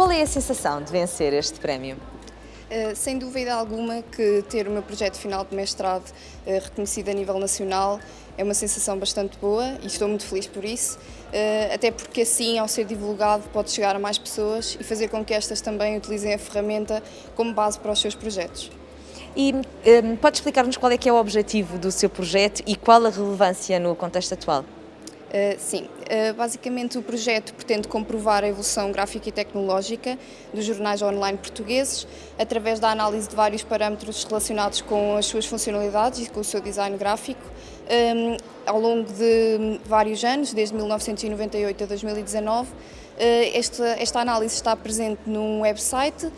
Qual é a sensação de vencer este prémio? Uh, sem dúvida alguma que ter o meu projeto final de mestrado uh, reconhecido a nível nacional é uma sensação bastante boa e estou muito feliz por isso, uh, até porque assim, ao ser divulgado, pode chegar a mais pessoas e fazer com que estas também utilizem a ferramenta como base para os seus projetos. E um, pode explicar-nos qual é que é o objetivo do seu projeto e qual a relevância no contexto atual? Uh, sim, basicamente o projeto pretende comprovar a evolução gráfica e tecnológica dos jornais online portugueses através da análise de vários parâmetros relacionados com as suas funcionalidades e com o seu design gráfico um, ao longo de vários anos, desde 1998 a 2019, eh, esta, esta análise está presente num website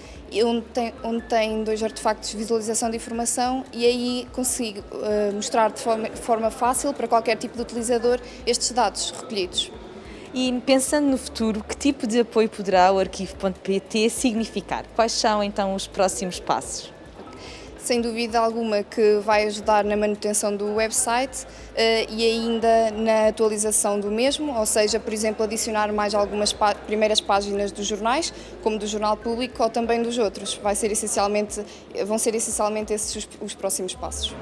onde tem, onde tem dois artefactos de visualização de informação e aí consigo uh, mostrar de forma, forma fácil para qualquer tipo de utilizador estes dados recolhidos. E pensando no futuro, que tipo de apoio poderá o arquivo.pt significar? Quais são então os próximos passos? sem dúvida alguma que vai ajudar na manutenção do website uh, e ainda na atualização do mesmo, ou seja, por exemplo, adicionar mais algumas primeiras páginas dos jornais, como do Jornal Público ou também dos outros. Vai ser essencialmente, vão ser essencialmente esses os, os próximos passos.